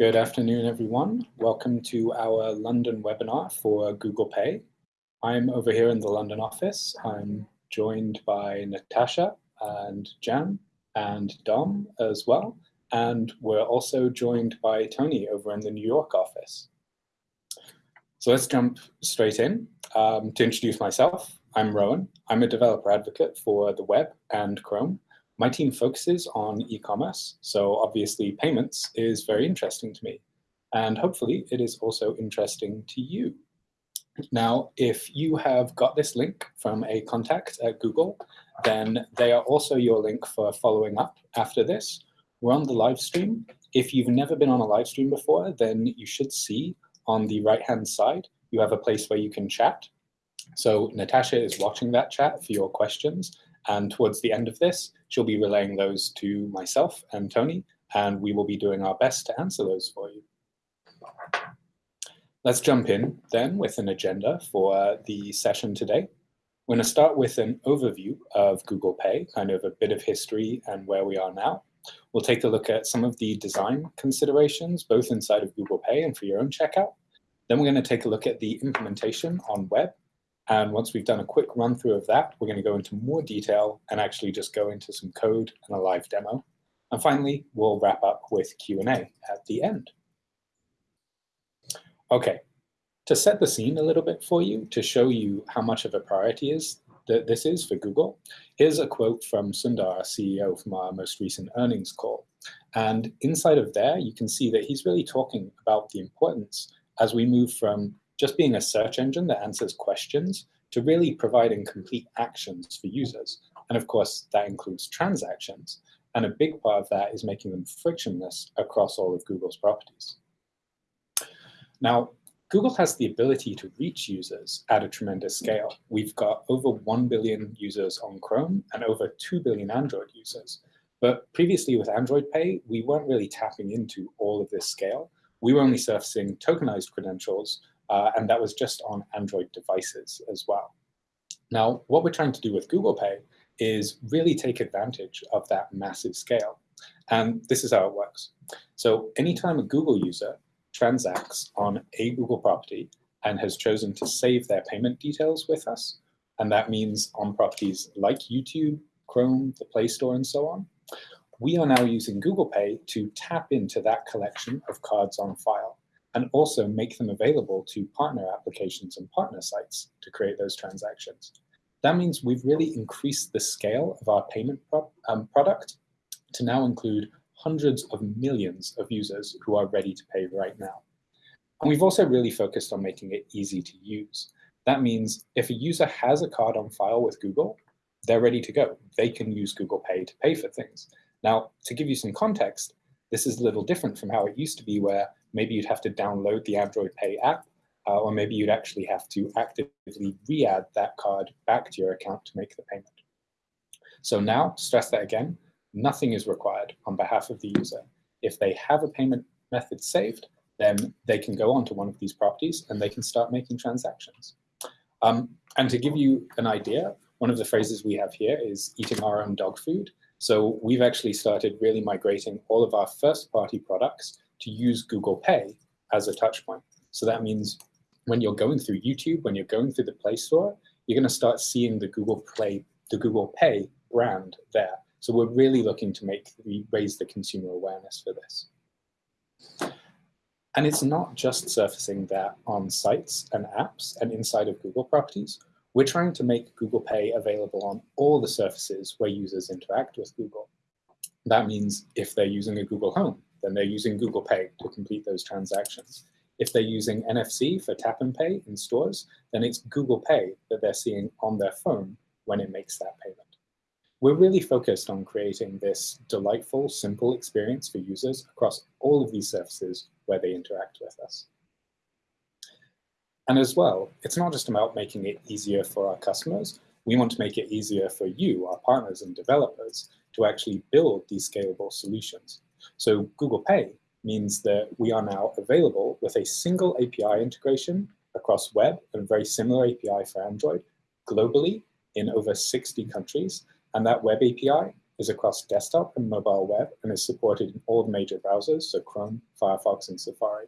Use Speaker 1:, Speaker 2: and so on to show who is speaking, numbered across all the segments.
Speaker 1: Good afternoon, everyone. Welcome to our London webinar for Google Pay. I'm over here in the London office. I'm joined by Natasha and Jan and Dom as well. And we're also joined by Tony over in the New York office. So let's jump straight in. Um, to introduce myself, I'm Rowan. I'm a developer advocate for the web and Chrome. My team focuses on e-commerce, so obviously payments is very interesting to me. And hopefully it is also interesting to you. Now, if you have got this link from a contact at Google, then they are also your link for following up after this. We're on the live stream. If you've never been on a live stream before, then you should see on the right-hand side, you have a place where you can chat. So Natasha is watching that chat for your questions, and towards the end of this, she'll be relaying those to myself and Tony, and we will be doing our best to answer those for you. Let's jump in then with an agenda for the session today. We're going to start with an overview of Google Pay, kind of a bit of history and where we are now. We'll take a look at some of the design considerations, both inside of Google Pay and for your own checkout. Then we're going to take a look at the implementation on web and once we've done a quick run through of that, we're going to go into more detail and actually just go into some code and a live demo. And finally, we'll wrap up with Q&A at the end. OK, to set the scene a little bit for you, to show you how much of a priority is that this is for Google, here's a quote from Sundar, CEO, from our most recent earnings call. And inside of there, you can see that he's really talking about the importance as we move from just being a search engine that answers questions to really providing complete actions for users. And of course, that includes transactions. And a big part of that is making them frictionless across all of Google's properties. Now, Google has the ability to reach users at a tremendous scale. We've got over 1 billion users on Chrome and over 2 billion Android users. But previously with Android Pay, we weren't really tapping into all of this scale. We were only surfacing tokenized credentials uh, and that was just on Android devices as well. Now, what we're trying to do with Google Pay is really take advantage of that massive scale. And this is how it works. So anytime a Google user transacts on a Google property and has chosen to save their payment details with us, and that means on properties like YouTube, Chrome, the Play Store, and so on, we are now using Google Pay to tap into that collection of cards on file and also make them available to partner applications and partner sites to create those transactions. That means we've really increased the scale of our payment pro um, product to now include hundreds of millions of users who are ready to pay right now. And we've also really focused on making it easy to use. That means if a user has a card on file with Google, they're ready to go. They can use Google Pay to pay for things. Now, to give you some context, this is a little different from how it used to be where maybe you'd have to download the Android Pay app, uh, or maybe you'd actually have to actively re-add that card back to your account to make the payment. So now, stress that again, nothing is required on behalf of the user. If they have a payment method saved, then they can go onto one of these properties and they can start making transactions. Um, and to give you an idea, one of the phrases we have here is eating our own dog food. So we've actually started really migrating all of our first party products to use Google Pay as a touch point. So that means when you're going through YouTube, when you're going through the Play Store, you're going to start seeing the Google Play, the Google Pay brand there. So we're really looking to make raise the consumer awareness for this. And it's not just surfacing that on sites and apps and inside of Google properties. We're trying to make Google Pay available on all the surfaces where users interact with Google. That means if they're using a Google Home, then they're using Google Pay to complete those transactions. If they're using NFC for tap and pay in stores, then it's Google Pay that they're seeing on their phone when it makes that payment. We're really focused on creating this delightful, simple experience for users across all of these surfaces where they interact with us. And as well, it's not just about making it easier for our customers. We want to make it easier for you, our partners and developers, to actually build these scalable solutions. So Google Pay means that we are now available with a single API integration across web and very similar API for Android globally in over 60 countries. And that web API is across desktop and mobile web and is supported in all the major browsers, so Chrome, Firefox, and Safari.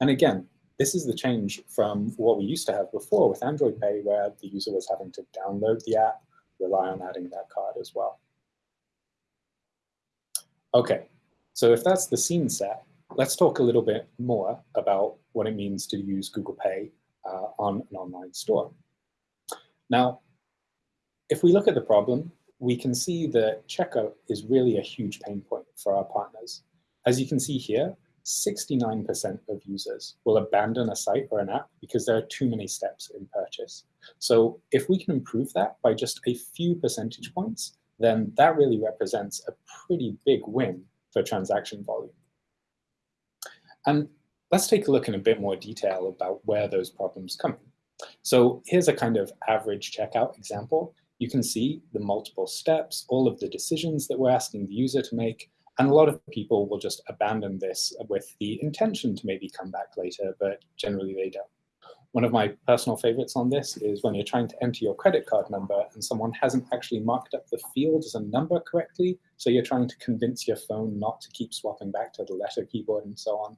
Speaker 1: And again, this is the change from what we used to have before with Android Pay, where the user was having to download the app, rely on adding that card as well. Okay, so if that's the scene set, let's talk a little bit more about what it means to use Google Pay uh, on an online store. Now, if we look at the problem, we can see that checkout is really a huge pain point for our partners. As you can see here, 69% of users will abandon a site or an app because there are too many steps in purchase. So if we can improve that by just a few percentage points, then that really represents a pretty big win for transaction volume. And let's take a look in a bit more detail about where those problems come. So here's a kind of average checkout example. You can see the multiple steps, all of the decisions that we're asking the user to make, and a lot of people will just abandon this with the intention to maybe come back later, but generally they don't. One of my personal favorites on this is when you're trying to enter your credit card number and someone hasn't actually marked up the field as a number correctly, so you're trying to convince your phone not to keep swapping back to the letter keyboard and so on.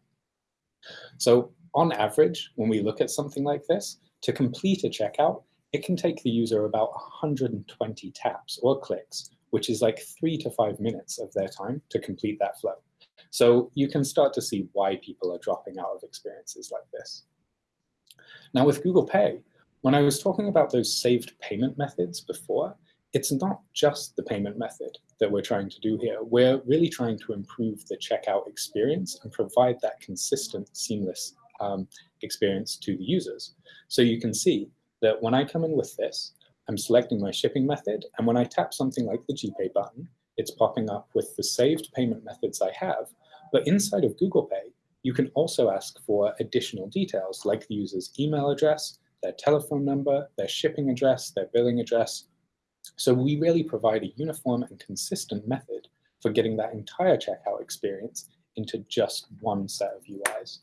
Speaker 1: So on average, when we look at something like this, to complete a checkout, it can take the user about 120 taps or clicks, which is like three to five minutes of their time to complete that flow. So you can start to see why people are dropping out of experiences like this. Now with Google Pay, when I was talking about those saved payment methods before, it's not just the payment method that we're trying to do here. We're really trying to improve the checkout experience and provide that consistent, seamless um, experience to the users. So you can see that when I come in with this, I'm selecting my shipping method, and when I tap something like the GPay button, it's popping up with the saved payment methods I have. But inside of Google Pay, you can also ask for additional details like the user's email address, their telephone number, their shipping address, their billing address, so we really provide a uniform and consistent method for getting that entire checkout experience into just one set of UIs.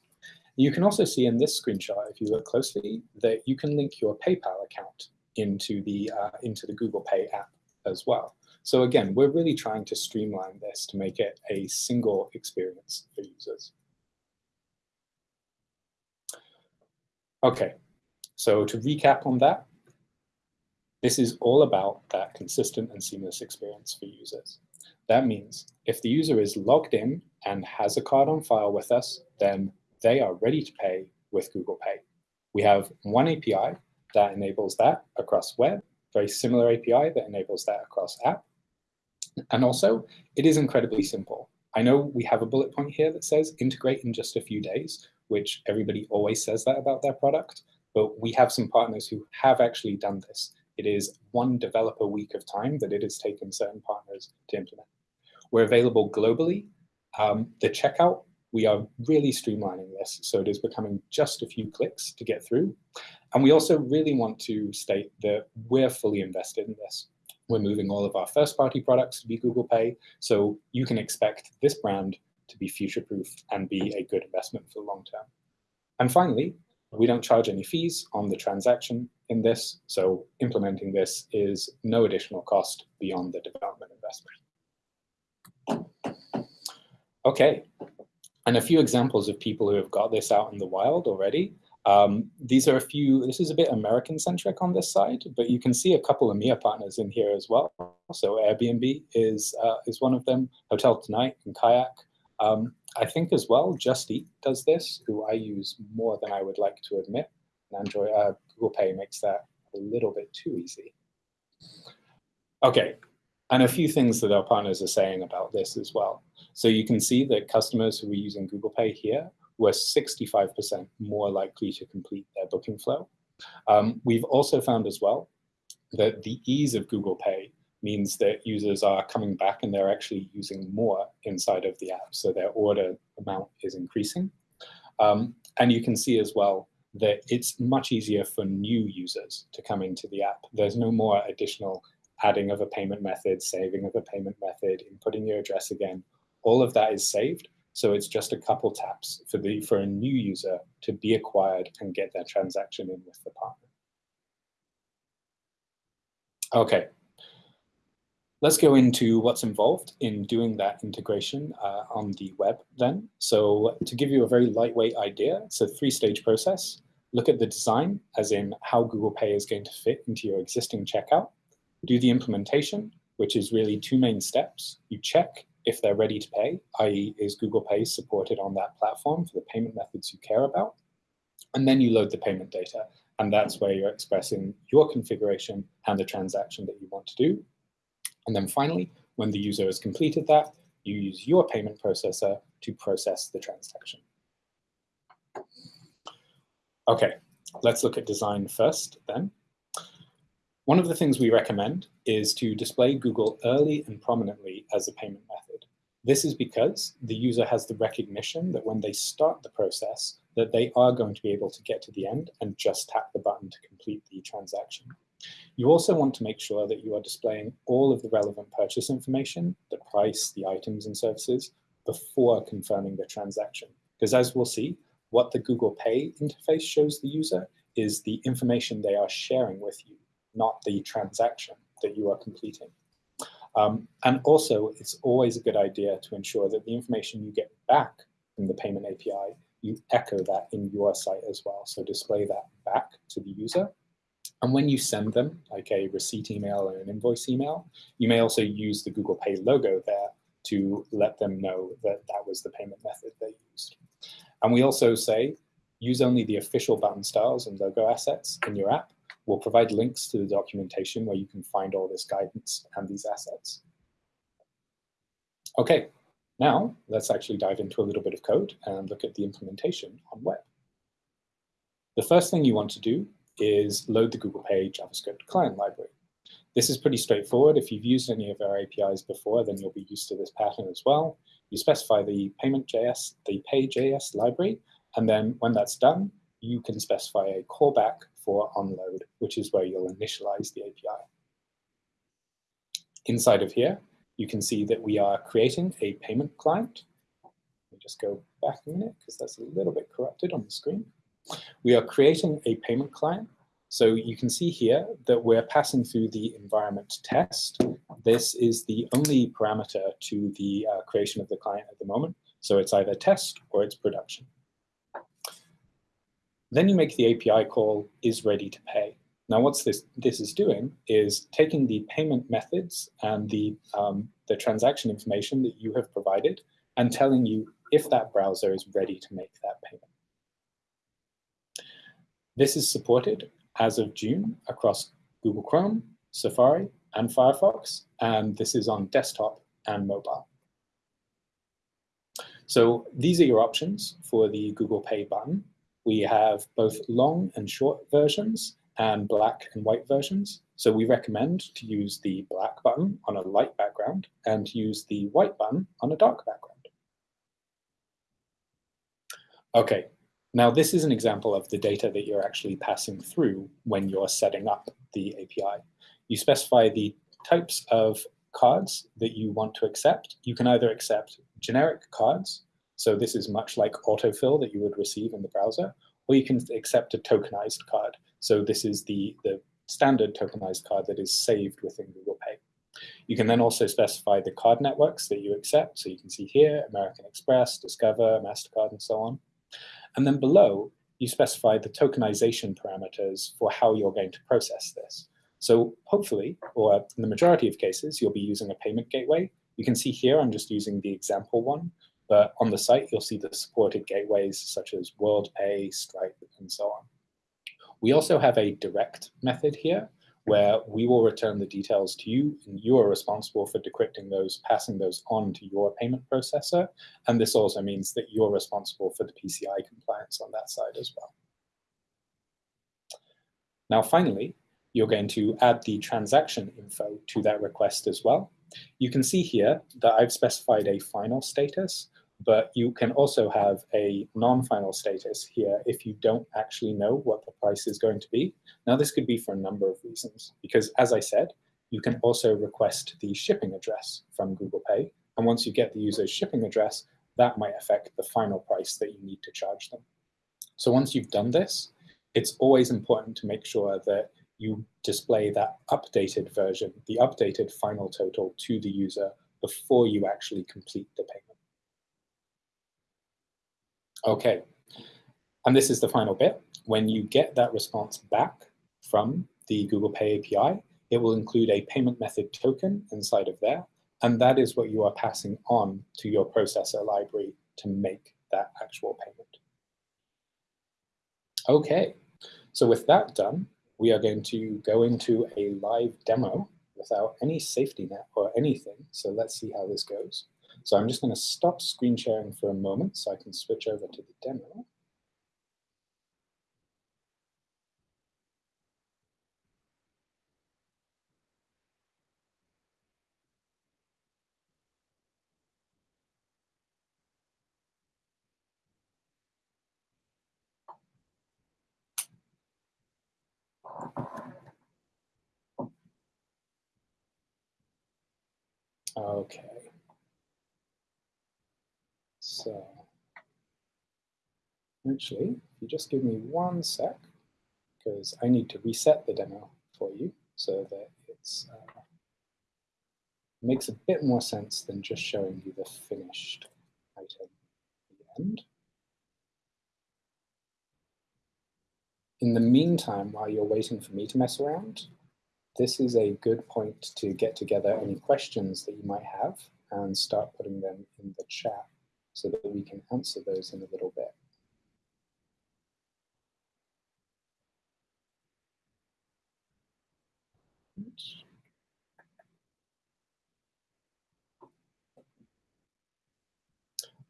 Speaker 1: You can also see in this screenshot, if you look closely, that you can link your PayPal account into the, uh, into the Google Pay app as well. So again, we're really trying to streamline this to make it a single experience for users. Okay, so to recap on that, this is all about that consistent and seamless experience for users. That means if the user is logged in and has a card on file with us, then they are ready to pay with Google Pay. We have one API that enables that across web, very similar API that enables that across app. And also, it is incredibly simple. I know we have a bullet point here that says integrate in just a few days, which everybody always says that about their product, but we have some partners who have actually done this. It is one developer week of time that it has taken certain partners to implement. We're available globally. Um, the checkout, we are really streamlining this, so it is becoming just a few clicks to get through. And we also really want to state that we're fully invested in this. We're moving all of our first-party products to be Google Pay, so you can expect this brand to be future-proof and be a good investment for the long term. And finally, we don't charge any fees on the transaction in this, so implementing this is no additional cost beyond the development investment. Okay, and a few examples of people who have got this out in the wild already. Um, these are a few, this is a bit American-centric on this side, but you can see a couple of EMEA partners in here as well. So Airbnb is, uh, is one of them, Hotel Tonight and Kayak. Um, I think as well, Just Eat does this, who I use more than I would like to admit. And Android, uh, Google Pay makes that a little bit too easy. Okay, and a few things that our partners are saying about this as well. So you can see that customers who are using Google Pay here were 65% more likely to complete their booking flow. Um, we've also found as well that the ease of Google Pay means that users are coming back and they're actually using more inside of the app. So their order amount is increasing. Um, and you can see as well that it's much easier for new users to come into the app. There's no more additional adding of a payment method, saving of a payment method, inputting your address again. All of that is saved. So it's just a couple taps for, the, for a new user to be acquired and get their transaction in with the partner. Okay, Let's go into what's involved in doing that integration uh, on the web then. So to give you a very lightweight idea, it's a three-stage process. Look at the design, as in how Google Pay is going to fit into your existing checkout. Do the implementation, which is really two main steps. You check if they're ready to pay, i.e. is Google Pay supported on that platform for the payment methods you care about? And then you load the payment data. And that's where you're expressing your configuration and the transaction that you want to do. And then finally, when the user has completed that, you use your payment processor to process the transaction. Okay, let's look at design first then. One of the things we recommend is to display Google early and prominently as a payment method. This is because the user has the recognition that when they start the process, that they are going to be able to get to the end and just tap the button to complete the transaction. You also want to make sure that you are displaying all of the relevant purchase information, the price, the items and services, before confirming the transaction. Because as we'll see, what the Google Pay interface shows the user is the information they are sharing with you, not the transaction that you are completing. Um, and also, it's always a good idea to ensure that the information you get back from the payment API, you echo that in your site as well. So display that back to the user and when you send them, like a receipt email or an invoice email, you may also use the Google Pay logo there to let them know that that was the payment method they used. And we also say, use only the official button styles and logo assets in your app. We'll provide links to the documentation where you can find all this guidance and these assets. Okay, now let's actually dive into a little bit of code and look at the implementation on web. The first thing you want to do is load the Google Pay JavaScript client library. This is pretty straightforward. If you've used any of our APIs before, then you'll be used to this pattern as well. You specify the payment.js, the pay.js library, and then when that's done, you can specify a callback for onload, which is where you'll initialize the API. Inside of here, you can see that we are creating a payment client. Let me just go back a minute because that's a little bit corrupted on the screen. We are creating a payment client. So you can see here that we're passing through the environment test. This is the only parameter to the uh, creation of the client at the moment. So it's either test or it's production. Then you make the API call is ready to pay. Now what this, this is doing is taking the payment methods and the, um, the transaction information that you have provided and telling you if that browser is ready to make that payment. This is supported as of June across Google Chrome, Safari, and Firefox, and this is on desktop and mobile. So these are your options for the Google Pay button. We have both long and short versions and black and white versions. So we recommend to use the black button on a light background and use the white button on a dark background. Okay, now, this is an example of the data that you're actually passing through when you're setting up the API. You specify the types of cards that you want to accept. You can either accept generic cards, so this is much like autofill that you would receive in the browser, or you can accept a tokenized card. So this is the, the standard tokenized card that is saved within Google Pay. You can then also specify the card networks that you accept. So you can see here, American Express, Discover, MasterCard, and so on. And then below, you specify the tokenization parameters for how you're going to process this. So hopefully, or in the majority of cases, you'll be using a payment gateway. You can see here, I'm just using the example one, but on the site, you'll see the supported gateways such as WorldPay, Stripe, and so on. We also have a direct method here, where we will return the details to you and you are responsible for decrypting those, passing those on to your payment processor. And this also means that you're responsible for the PCI compliance on that side as well. Now, finally, you're going to add the transaction info to that request as well. You can see here that I've specified a final status, but you can also have a non-final status here if you don't actually know what the price is going to be. Now this could be for a number of reasons, because as I said, you can also request the shipping address from Google Pay. And once you get the user's shipping address, that might affect the final price that you need to charge them. So once you've done this, it's always important to make sure that you display that updated version, the updated final total to the user before you actually complete the payment. Okay, and this is the final bit. When you get that response back from the Google Pay API, it will include a payment method token inside of there, and that is what you are passing on to your processor library to make that actual payment. Okay, so with that done, we are going to go into a live demo without any safety net or anything. So let's see how this goes. So I'm just going to stop screen sharing for a moment so I can switch over to the demo. Okay. So actually, if you just give me one sec, because I need to reset the demo for you so that it's uh, makes a bit more sense than just showing you the finished item at the end. In the meantime, while you're waiting for me to mess around, this is a good point to get together any questions that you might have and start putting them in the chat so that we can answer those in a little bit.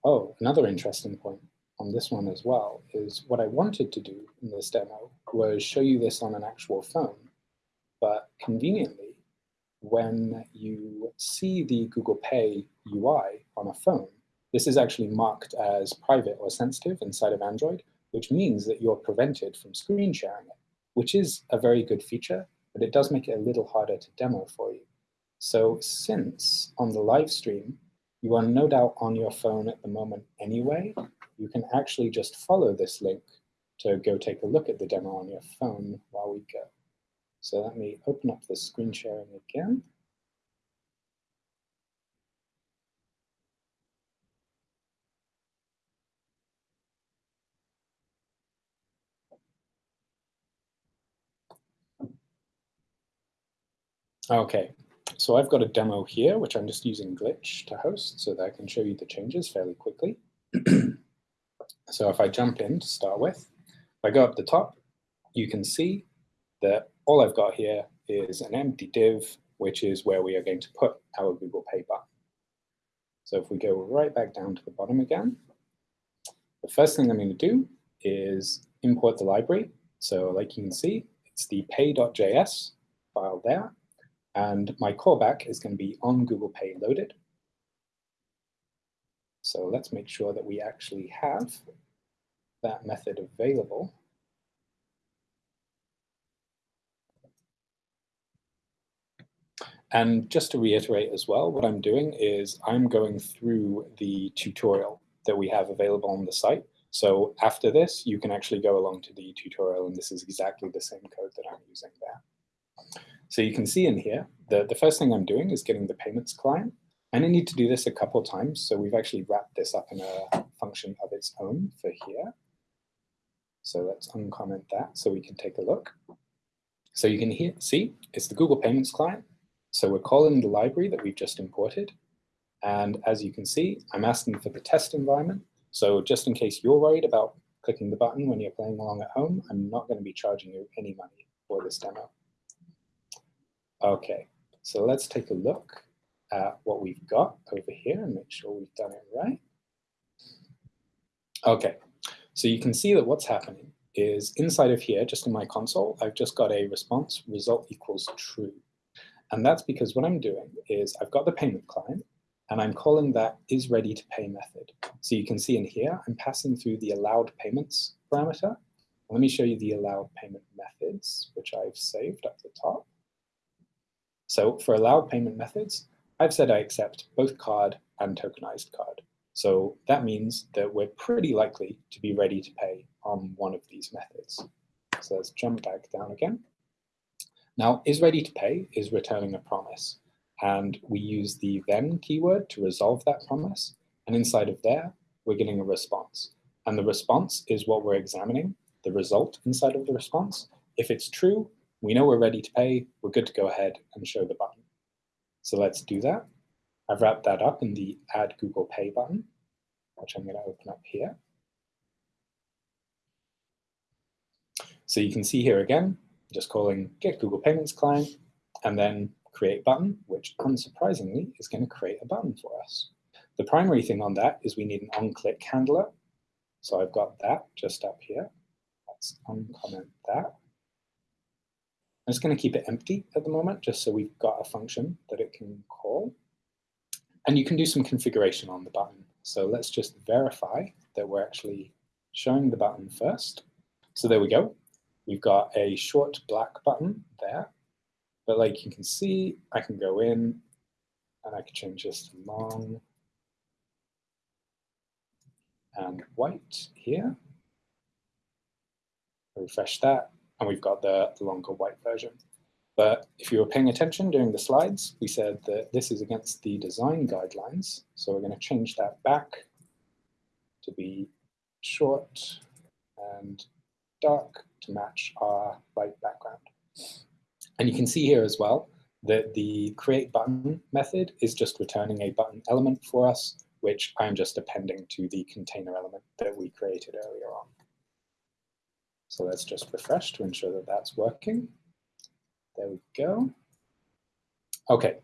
Speaker 1: Oh, another interesting point on this one as well is what I wanted to do in this demo was show you this on an actual phone but conveniently, when you see the Google Pay UI on a phone, this is actually marked as private or sensitive inside of Android, which means that you're prevented from screen sharing it, which is a very good feature, but it does make it a little harder to demo for you. So since on the live stream, you are no doubt on your phone at the moment anyway, you can actually just follow this link to go take a look at the demo on your phone while we go. So let me open up the screen sharing again. Okay, so I've got a demo here, which I'm just using Glitch to host so that I can show you the changes fairly quickly. so if I jump in to start with, if I go up the top, you can see that all I've got here is an empty div, which is where we are going to put our Google Pay button. So if we go right back down to the bottom again, the first thing I'm going to do is import the library. So like you can see, it's the pay.js file there. And my callback is going to be on Google Pay loaded. So let's make sure that we actually have that method available. And just to reiterate as well, what I'm doing is I'm going through the tutorial that we have available on the site. So after this, you can actually go along to the tutorial, and this is exactly the same code that I'm using there. So you can see in here, the, the first thing I'm doing is getting the payments client. And I need to do this a couple times, so we've actually wrapped this up in a function of its own for here. So let's uncomment that so we can take a look. So you can hear, see, it's the Google Payments client. So we're calling the library that we've just imported. And as you can see, I'm asking for the test environment. So just in case you're worried about clicking the button when you're playing along at home, I'm not going to be charging you any money for this demo. Okay, so let's take a look at what we've got over here and make sure we've done it right. Okay, so you can see that what's happening is inside of here, just in my console, I've just got a response result equals true. And that's because what I'm doing is I've got the payment client and I'm calling that is ready to pay method. So you can see in here, I'm passing through the allowed payments parameter. Let me show you the allowed payment methods, which I've saved up the top. So for allowed payment methods, I've said I accept both card and tokenized card. So that means that we're pretty likely to be ready to pay on one of these methods. So let's jump back down again. Now, is ready to pay is returning a promise. And we use the then keyword to resolve that promise. And inside of there, we're getting a response. And the response is what we're examining, the result inside of the response. If it's true, we know we're ready to pay, we're good to go ahead and show the button. So let's do that. I've wrapped that up in the Add Google Pay button, which I'm going to open up here. So you can see here again, just calling get Google Payments client, and then create button, which unsurprisingly is going to create a button for us. The primary thing on that is we need an on-click handler. So I've got that just up here. Let's uncomment that. I'm just going to keep it empty at the moment, just so we've got a function that it can call. And you can do some configuration on the button. So let's just verify that we're actually showing the button first. So there we go. We've got a short black button there. But like you can see, I can go in and I can change this to long and white here. Refresh that, and we've got the, longer white version. But if you were paying attention during the slides, we said that this is against the design guidelines. So we're going to change that back to be short and dark to match our white background. And you can see here as well that the create button method is just returning a button element for us, which I'm just appending to the container element that we created earlier on. So let's just refresh to ensure that that's working. There we go. Okay,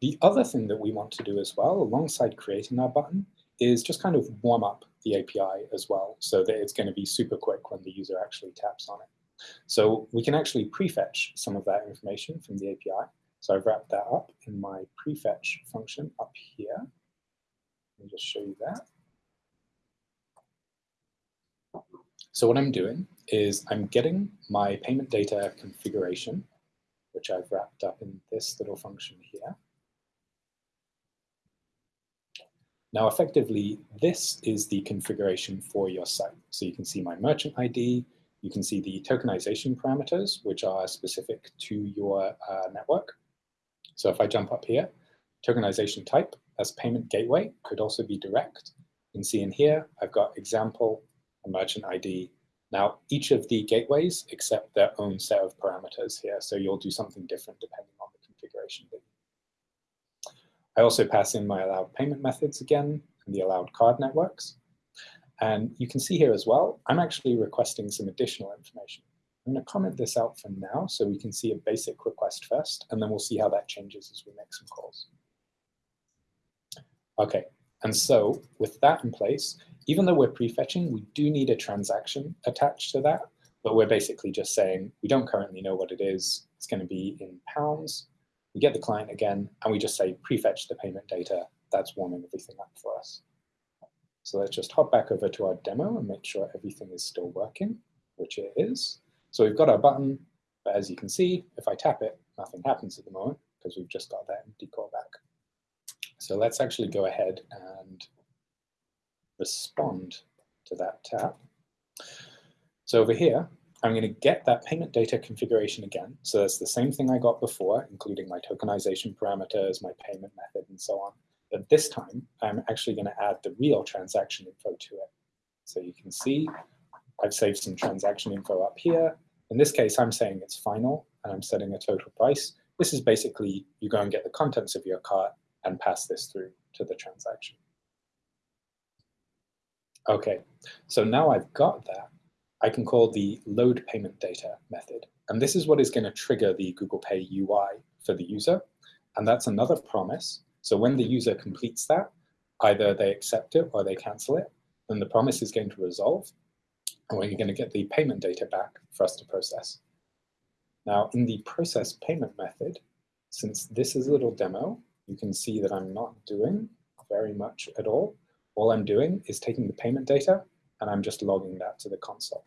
Speaker 1: the other thing that we want to do as well, alongside creating our button, is just kind of warm up the API as well, so that it's going to be super quick when the user actually taps on it. So we can actually prefetch some of that information from the API. So I've wrapped that up in my prefetch function up here. Let me just show you that. So what I'm doing is I'm getting my payment data configuration, which I've wrapped up in this little function here. Now, effectively, this is the configuration for your site. So you can see my merchant ID, you can see the tokenization parameters, which are specific to your uh, network. So if I jump up here, tokenization type as payment gateway could also be direct. You can see in here, I've got example, a merchant ID. Now, each of the gateways accept their own set of parameters here, so you'll do something different depending on the configuration. I also pass in my allowed payment methods again, and the allowed card networks. And you can see here as well, I'm actually requesting some additional information. I'm going to comment this out for now so we can see a basic request first, and then we'll see how that changes as we make some calls. Okay, and so with that in place, even though we're prefetching, we do need a transaction attached to that, but we're basically just saying we don't currently know what it is. It's going to be in pounds. We get the client again, and we just say prefetch the payment data. That's warming everything up for us. So let's just hop back over to our demo and make sure everything is still working, which it is. So we've got our button, but as you can see, if I tap it, nothing happens at the moment because we've just got that empty callback. So let's actually go ahead and respond to that tap. So over here, I'm going to get that payment data configuration again. So that's the same thing I got before, including my tokenization parameters, my payment method, and so on. But this time, I'm actually going to add the real transaction info to it. So you can see I've saved some transaction info up here. In this case, I'm saying it's final, and I'm setting a total price. This is basically you go and get the contents of your cart and pass this through to the transaction. Okay, so now I've got that, I can call the load payment data method. And this is what is going to trigger the Google Pay UI for the user. And that's another promise so when the user completes that, either they accept it or they cancel it, then the promise is going to resolve, and we're going to get the payment data back for us to process. Now, in the process payment method, since this is a little demo, you can see that I'm not doing very much at all. All I'm doing is taking the payment data, and I'm just logging that to the console.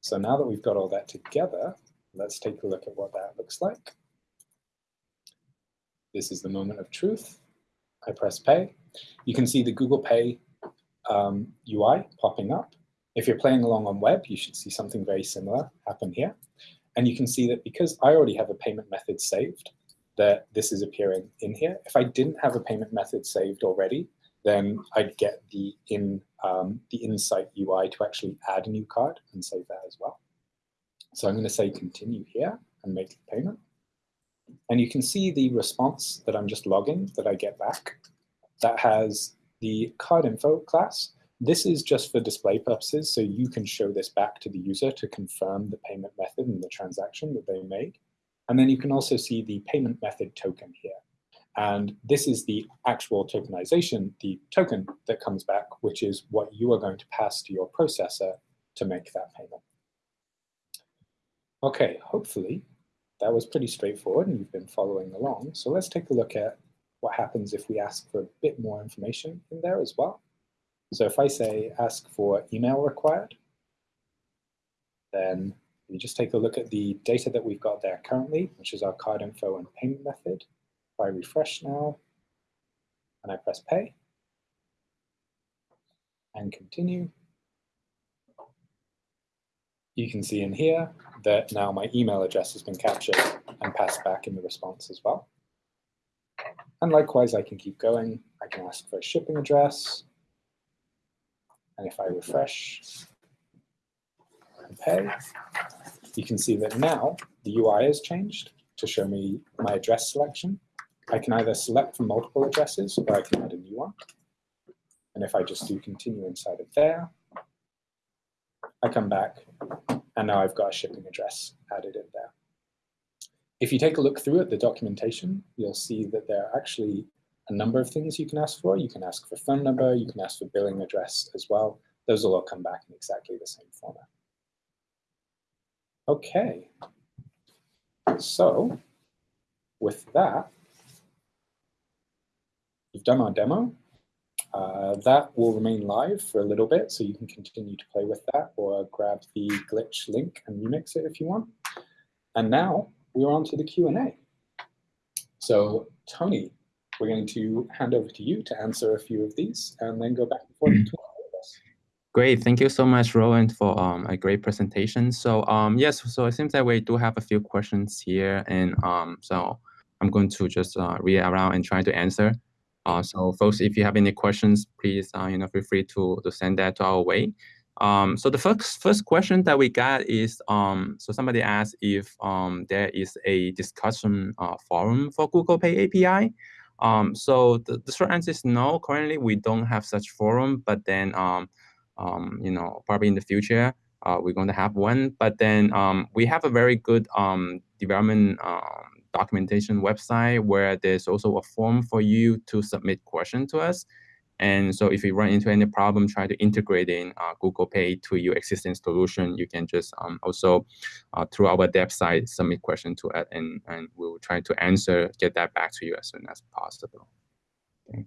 Speaker 1: So now that we've got all that together, let's take a look at what that looks like. This is the moment of truth. I press pay. You can see the Google Pay um, UI popping up. If you're playing along on web, you should see something very similar happen here. and you can see that because I already have a payment method saved, that this is appearing in here. If I didn't have a payment method saved already, then I'd get the in um, the Insight UI to actually add a new card and save that as well. So I'm going to say continue here and make the payment. And you can see the response that I'm just logging that I get back that has the card info class. This is just for display purposes, so you can show this back to the user to confirm the payment method and the transaction that they made. And then you can also see the payment method token here. And this is the actual tokenization, the token that comes back, which is what you are going to pass to your processor to make that payment. OK, hopefully that was pretty straightforward and you've been following along. So let's take a look at what happens if we ask for a bit more information in there as well. So if I say ask for email required, then we just take a look at the data that we've got there currently, which is our card info and payment method. If I refresh now and I press pay and continue, you can see in here that now my email address has been captured and passed back in the response as well. And likewise, I can keep going. I can ask for a shipping address. And if I refresh and pay, you can see that now the UI has changed to show me my address selection. I can either select from multiple addresses or I can add a new one. And if I just do continue inside of there, I come back and now I've got a shipping address added in there. If you take a look through at the documentation, you'll see that there are actually a number of things you can ask for. You can ask for phone number, you can ask for billing address as well. Those will all come back in exactly the same format. Okay, so with that, we've done our demo. Uh, that will remain live for a little bit, so you can continue to play with that or grab the glitch link and remix it if you want. And now we're on to the Q&A. So Tony, we're going to hand over to you to answer a few of these and then go back and forth between
Speaker 2: Great, thank you so much, Rowan, for um, a great presentation. So um, yes, so it seems that we do have a few questions here, and um, so I'm going to just uh, read around and try to answer. Uh, so folks, if you have any questions, please uh, you know feel free to to send that to our way. Um, so the first first question that we got is um, so somebody asked if um, there is a discussion uh, forum for Google Pay API. Um, so the, the short answer is no. Currently, we don't have such forum, but then um, um, you know probably in the future uh, we're going to have one. But then we have a very good development documentation website where there's also a form for you to submit questions to us. And so if you run into any problem, try to integrate in uh, Google Pay to your existing solution, you can just um, also uh, through our dev site submit question to it, and, and we'll try to answer, get that back to you as soon as possible. Okay.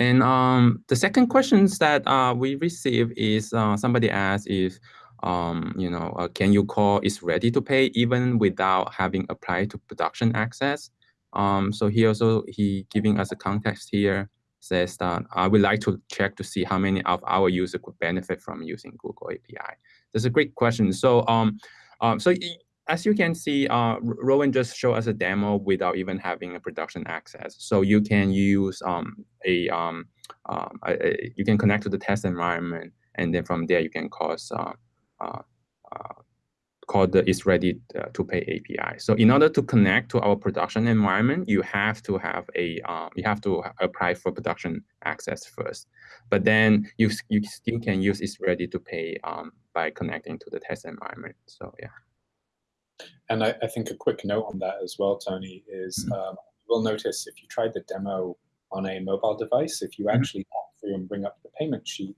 Speaker 2: And um, the second questions that uh, we receive is uh, somebody asked if um, you know, uh, can you call is ready to pay even without having applied to production access? Um, so he also, he giving us a context here, says that I would like to check to see how many of our users could benefit from using Google API. That's a great question. So, um, um, so as you can see, uh, Rowan just showed us a demo without even having a production access. So you can use um, a, um, um, a, you can connect to the test environment, and then from there you can cause uh, called the is ready uh, to pay API. So in order to connect to our production environment, you have to have a um, you have to apply for production access first. But then you you still can use is ready to pay um, by connecting to the test environment. So yeah.
Speaker 1: And I, I think a quick note on that as well, Tony, is mm -hmm. um, you will notice if you try the demo on a mobile device, if you mm -hmm. actually through and bring up the payment sheet,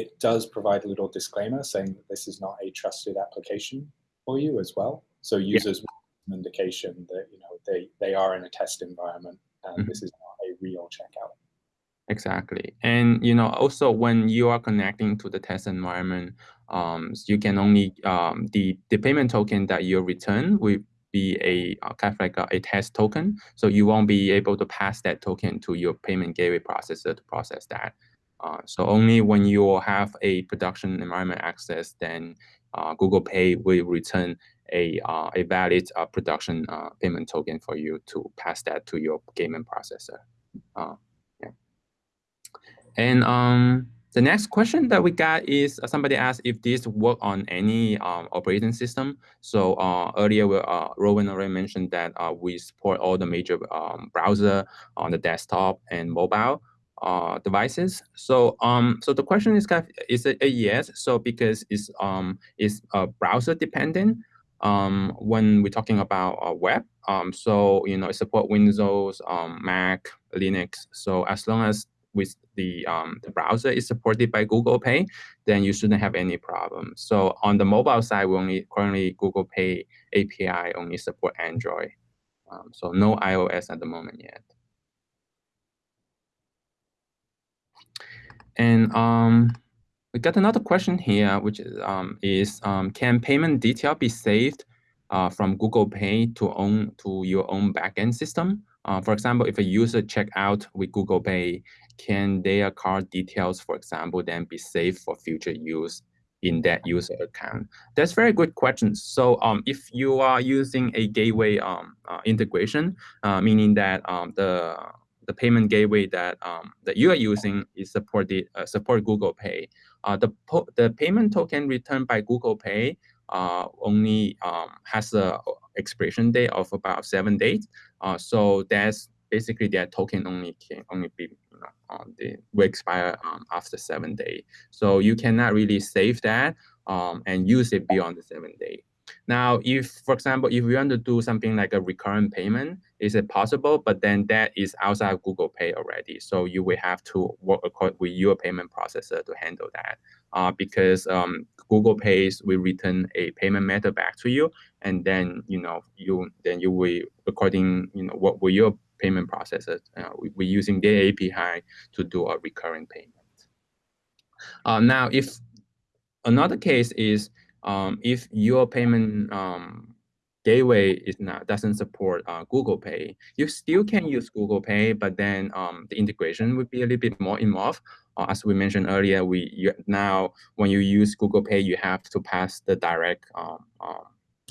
Speaker 1: it does provide a little disclaimer saying that this is not a trusted application for you as well. So users yeah. an indication that you know they they are in a test environment and mm -hmm. this is not a real checkout.
Speaker 2: Exactly, and you know also when you are connecting to the test environment, um, you can only um, the the payment token that you return will be a uh, kind of like a, a, test token, so you won't be able to pass that token to your payment gateway processor to process that. Uh, so only when you have a production environment access, then uh, Google Pay will return a uh, a valid uh, production uh, payment token for you to pass that to your payment processor. Uh, yeah. And um, the next question that we got is uh, somebody asked if this work on any um, operating system. So uh, earlier, uh, Rowan already mentioned that we support all the major um, browser on the desktop and mobile uh, devices. So um, so the question is, is it a yes? So because it's um, it's uh, browser dependent um, when we're talking about uh, web. Um, so you know, it support Windows, um, Mac, Linux. So as long as with the, um, the browser is supported by Google Pay, then you shouldn't have any problem. So on the mobile side, we only currently Google Pay API only support Android. Um, so no iOS at the moment yet. And um, we got another question here, which is, um, is um, can payment detail be saved uh, from Google Pay to own to your own backend system? Uh, for example, if a user check out with Google Pay can their card details, for example, then be saved for future use in that user account? That's very good question. So um, if you are using a gateway um, uh, integration, uh, meaning that um, the the payment gateway that um, that you are using is supported uh, support Google Pay. Uh, the the payment token returned by Google Pay uh, only um, has a expiration date of about seven days. Uh, so that's basically that token only can only be you know um, the will expire um, after seven days. So you cannot really save that um, and use it beyond the seven day. Now, if, for example, if we want to do something like a recurrent payment, is it possible? But then that is outside of Google Pay already. So you will have to work with your payment processor to handle that uh, because um, Google Pays will return a payment method back to you. And then, you know, you then you will, according, you know, what will your payment processor. Uh, we, we're using their API to do a recurrent payment. Uh, now, if another case is um, if your payment um, gateway is not doesn't support uh, Google Pay, you still can use Google Pay, but then um, the integration would be a little bit more involved. Uh, as we mentioned earlier, we you, now when you use Google Pay, you have to pass the direct um, um,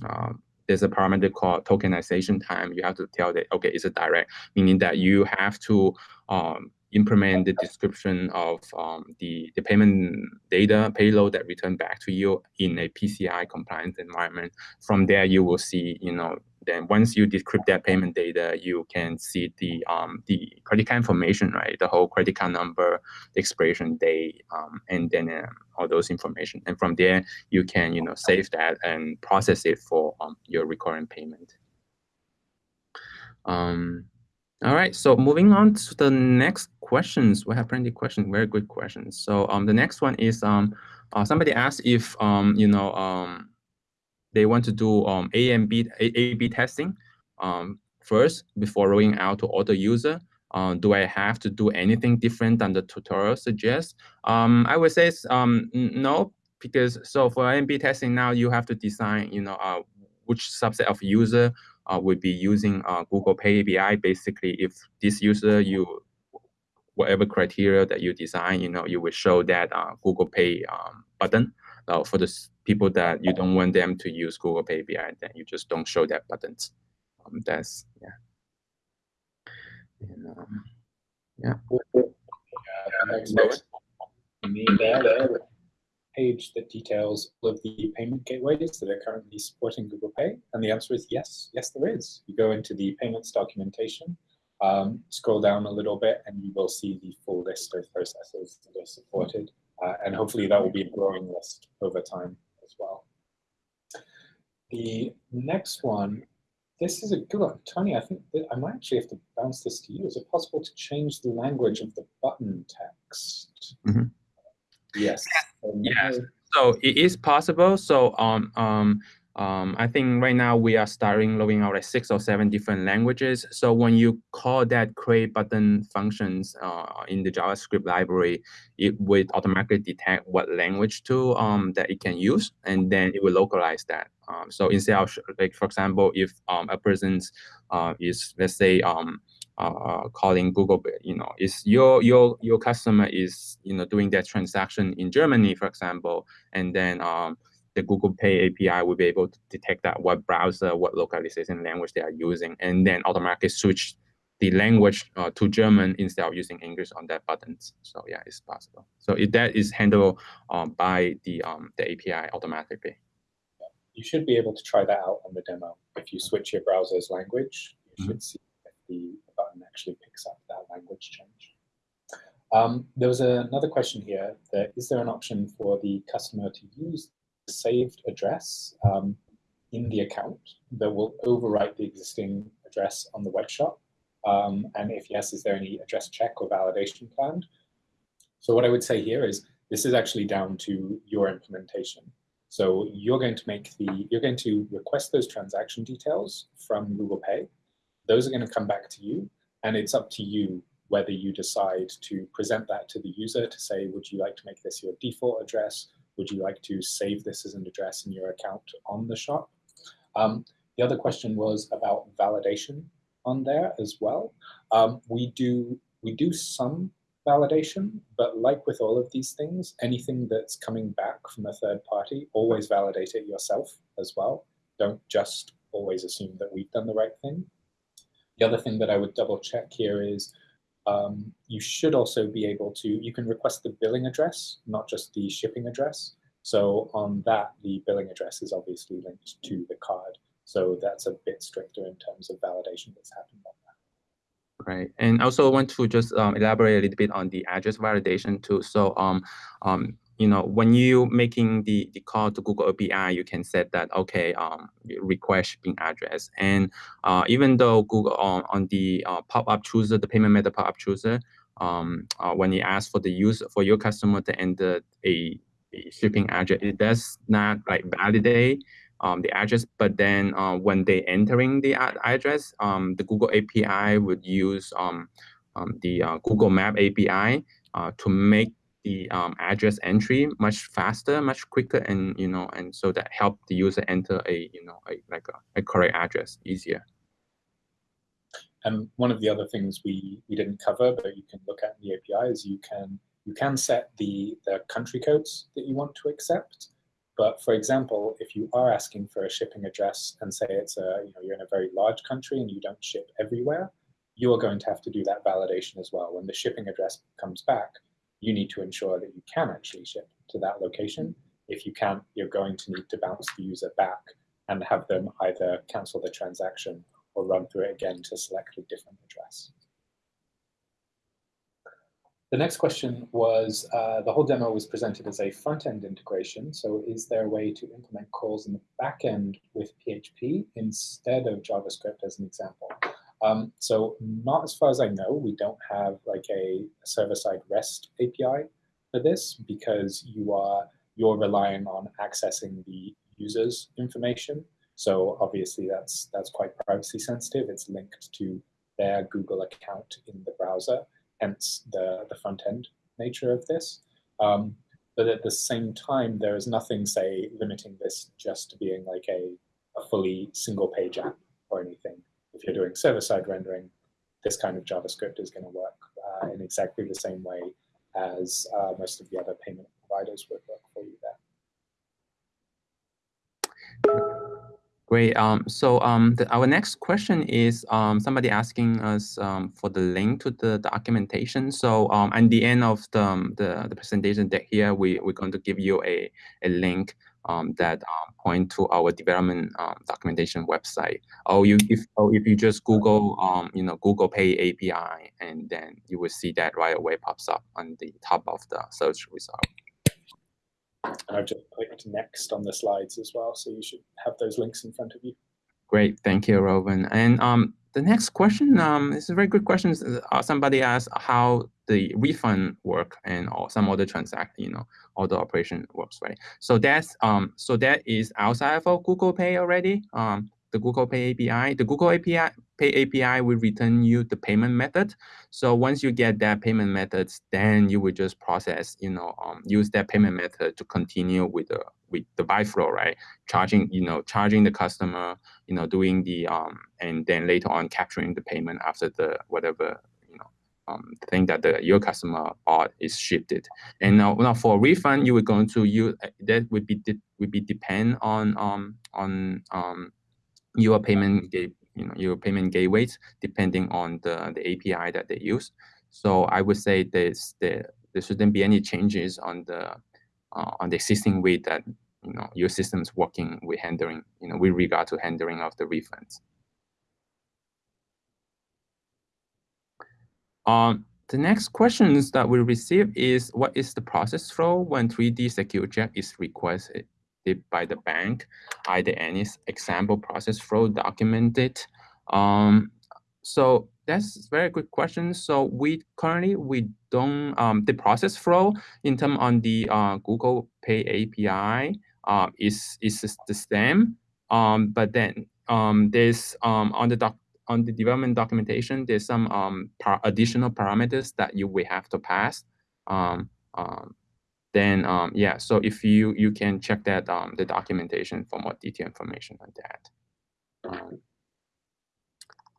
Speaker 2: um, there's a parameter called tokenization type. You have to tell that, okay, it's a direct, meaning that you have to um, implement the decryption of um, the, the payment data payload that return back to you in a PCI compliant environment. From there, you will see, you know, then once you decrypt that payment data, you can see the um, the credit card information, right? The whole credit card number, the expiration date, um, and then uh, all those information. And from there, you can you know save that and process it for um, your recurring payment. Um, all right, so moving on to the next questions. We have plenty of questions, very good questions. So um, the next one is um, uh, somebody asked if um, you know um, they want to do um, A and B, A-B testing um, first before rolling out to other user. Uh, do I have to do anything different than the tutorial suggests? Um, I would say um, no, because so for A/B testing now you have to design, you know, uh, which subset of user uh, would be using uh, Google Pay API. Basically, if this user you whatever criteria that you design, you know, you will show that uh, Google Pay um, button uh, for the people that you don't want them to use Google Pay API, then you just don't show that buttons. Um, that's yeah. And, um, yeah.
Speaker 1: yeah page that details all of the payment gateways that are currently supporting Google Pay? And the answer is yes, yes there is. You go into the payments documentation, um, scroll down a little bit, and you will see the full list of processes that are supported. Uh, and hopefully that will be a growing list over time as well. The next one, this is a good one. Tony, I think I might actually have to bounce this to you. Is it possible to change the language of the button text?
Speaker 2: Mm -hmm.
Speaker 1: Yes.
Speaker 2: Yes. So it is possible. So um, um, um, I think right now we are starting rolling out like six or seven different languages. So when you call that create button functions uh, in the JavaScript library, it would automatically detect what language to um, that it can use, and then it will localize that. Um, so instead of like, for example, if um, a person's uh, is let's say um, uh, calling Google, you know, is your your your customer is you know doing that transaction in Germany, for example, and then um, the Google Pay API will be able to detect that what browser, what localization language they are using, and then automatically switch the language uh, to German instead of using English on that buttons. So yeah, it's possible. So if that is handled um, by the um, the API automatically.
Speaker 1: You should be able to try that out on the demo. If you switch your browser's language, you mm -hmm. should see the button actually picks up that language change. Um, there was another question here that is there an option for the customer to use the saved address um, in the account that will overwrite the existing address on the web shop um, and if yes, is there any address check or validation planned? So what I would say here is this is actually down to your implementation. So you're going to make the, you're going to request those transaction details from Google Pay. Those are going to come back to you, and it's up to you whether you decide to present that to the user to say, would you like to make this your default address? Would you like to save this as an address in your account on the shop? Um, the other question was about validation on there as well. Um, we do we do some validation, but like with all of these things, anything that's coming back from a third party, always validate it yourself as well. Don't just always assume that we've done the right thing. The other thing that I would double check here is um, you should also be able to, you can request the billing address, not just the shipping address. So on that, the billing address is obviously linked to the card. So that's a bit stricter in terms of validation that's happened on that.
Speaker 2: Right, and also want to just um, elaborate a little bit on the address validation too. So, um, um, you know, when you making the, the call to Google API, you can set that, okay, um, request shipping address. And uh, even though Google on, on the uh, pop-up chooser, the payment method pop-up chooser, um, uh, when you ask for the user, for your customer to enter a, a shipping address, it does not like validate um, the address, but then uh, when they entering the address, um, the Google API would use um, um the uh, Google Map API uh, to make the um, address entry much faster, much quicker, and you know, and so that help the user enter a you know a, like a, a correct address easier.
Speaker 1: And one of the other things we we didn't cover, but you can look at in the API is you can you can set the the country codes that you want to accept. But for example, if you are asking for a shipping address and say it's a, you know, you're in a very large country and you don't ship everywhere, you are going to have to do that validation as well. When the shipping address comes back, you need to ensure that you can actually ship to that location. If you can't, you're going to need to bounce the user back and have them either cancel the transaction or run through it again to select a different address. The next question was, uh, the whole demo was presented as a front-end integration. So is there a way to implement calls in the back-end with PHP instead of JavaScript as an example? Um, so not as far as I know, we don't have like a server-side REST API for this because you are you're relying on accessing the user's information. So obviously that's that's quite privacy sensitive. It's linked to their Google account in the browser hence the, the front end nature of this. Um, but at the same time, there is nothing, say, limiting this just to being like a, a fully single page app or anything. If you're doing server-side rendering, this kind of JavaScript is going to work uh, in exactly the same way as uh, most of the other payment providers would work for you
Speaker 2: there. Great. Um, so um, the, our next question is um, somebody asking us um, for the link to the, documentation. So um, at the end of the, um, the, the, presentation deck here, we, we're going to give you a, a link um, that um, point to our development um, documentation website. Or oh, you if or oh, if you just Google um, you know Google Pay API, and then you will see that right away pops up on the top of the search result.
Speaker 1: I've just clicked next on the slides as well, so you should have those links in front of you.
Speaker 2: Great, thank you, Rowan. And um, the next question um, is a very good question. Uh, somebody asked how the refund work and or some other transaction, you know, all the operation works, right? So that's um, so that is outside of Google Pay already. Um, the Google Pay API. The Google API Pay API will return you the payment method. So once you get that payment method, then you will just process, you know, um, use that payment method to continue with the with the buy flow, right? Charging, you know, charging the customer, you know, doing the um, and then later on capturing the payment after the whatever, you know, um, thing that the your customer bought is shifted. And now, now for refund, you were going to use that would be would be depend on um on um your payment you know your payment gateways depending on the the API that they use. So I would say there's there there shouldn't be any changes on the uh, on the existing way that you know your system's working with handling you know with regard to handling of the refunds. Um, the next questions that we receive is what is the process flow when 3D secure check is requested by the bank? Are there any example process flow documented? Um, so that's very good question. So we currently we don't um, the process flow in terms on the uh, Google Pay API uh, is is the same. Um, but then um, there's um, on the doc on the development documentation, there's some um, par additional parameters that you will have to pass. Um, um, then um, yeah, so if you you can check that um, the documentation for more detailed information on that. Um,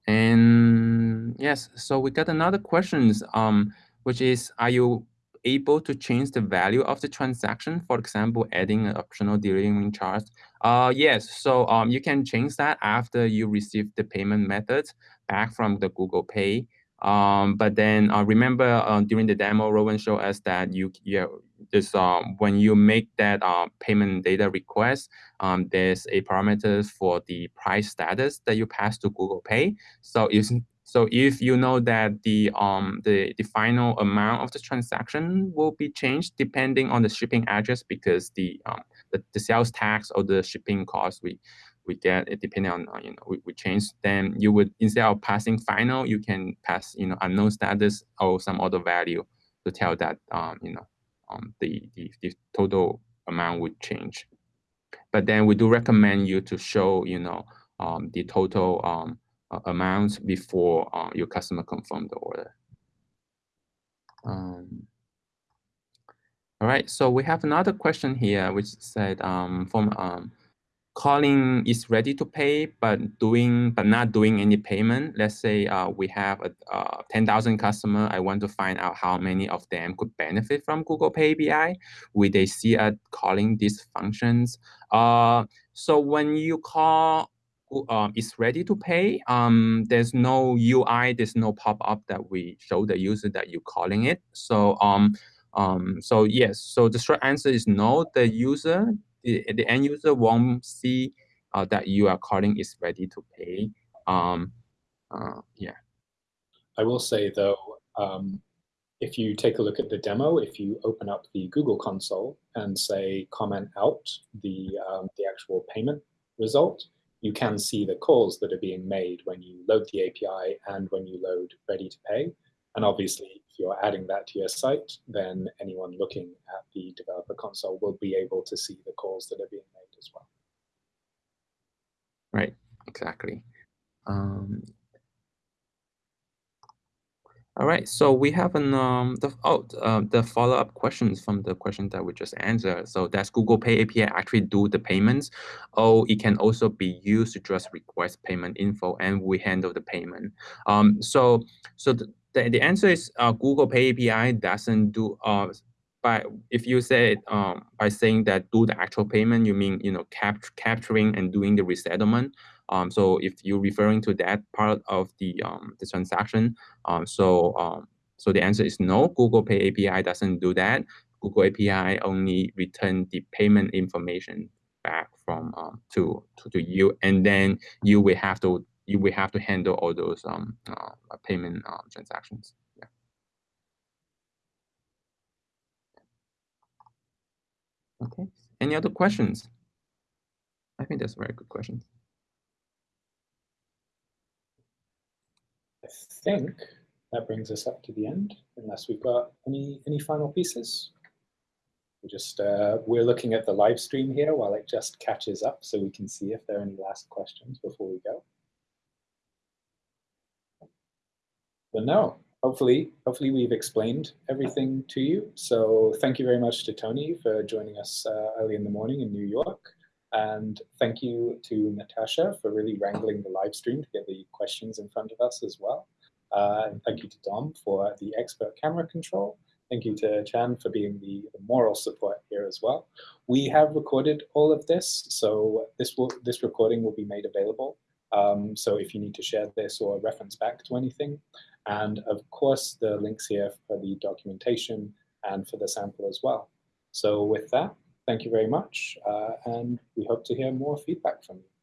Speaker 2: and yes, so we got another questions, um, which is, are you able to change the value of the transaction, for example, adding an optional delivery charge? Uh, yes, so um, you can change that after you receive the payment methods back from the Google Pay. Um, but then uh, remember uh, during the demo, Rowan showed us that you, you this um, when you make that uh, payment data request, um, there's a parameter for the price status that you pass to Google Pay. So if so if you know that the um the, the final amount of the transaction will be changed depending on the shipping address because the um the, the sales tax or the shipping cost we we get it depending on uh, you know we, we change then you would instead of passing final you can pass you know unknown status or some other value to tell that um you know um the the, the total amount would change but then we do recommend you to show you know um the total um uh, before uh, your customer confirm the order. Um, all right, so we have another question here, which said um, from um, calling is ready to pay, but doing but not doing any payment. Let's say uh, we have a, uh, 10,000 customer. I want to find out how many of them could benefit from Google Pay API. Will they see us calling these functions? Uh, so when you call um, is ready to pay. Um, there's no UI, there's no pop-up that we show the user that you're calling it. So um, um, so yes, so the short answer is no. The user, the, end user won't see uh, that you are calling is ready to pay. Um, uh, yeah.
Speaker 1: I will say though, um, if you take a look at the demo, if you open up the Google console and say comment out the um, the actual payment result, you can see the calls that are being made when you load the API and when you load ready to pay. And obviously, you're adding that to your site, then anyone looking at the developer console will be able to see the calls that are being made as well.
Speaker 2: Right, exactly. Um, all right, so we have an um the oh uh, the follow up questions from the question that we just answered. So does Google Pay API actually do the payments, or it can also be used to just request payment info and we handle the payment. Um, so so the the, the answer is uh, Google Pay API doesn't do uh by if you say um by saying that do the actual payment, you mean you know cap capturing and doing the resettlement. Um, so if you're referring to that part of the um, the transaction, um, so um, so the answer is no. Google Pay API doesn't do that. Google API only return the payment information back from um, to, to to you, and then you will have to you will have to handle all those um, uh, payment uh, transactions. Yeah. Okay. Any other questions? I think that's a very good question.
Speaker 1: I think that brings us up to the end, unless we've got any, any final pieces. We're just, uh, we're looking at the live stream here while it just catches up so we can see if there are any last questions before we go. But no, hopefully, hopefully we've explained everything to you. So thank you very much to Tony for joining us uh, early in the morning in New York. And thank you to Natasha for really wrangling the live stream to get the questions in front of us as well. Uh, thank you to Dom for the expert camera control. Thank you to Chan for being the, the, moral support here as well. We have recorded all of this, so this will this recording will be made available. Um, so if you need to share this or reference back to anything, and of course the links here for the documentation and for the sample as well. So with that, thank you very much, uh, and we hope to hear more feedback from you.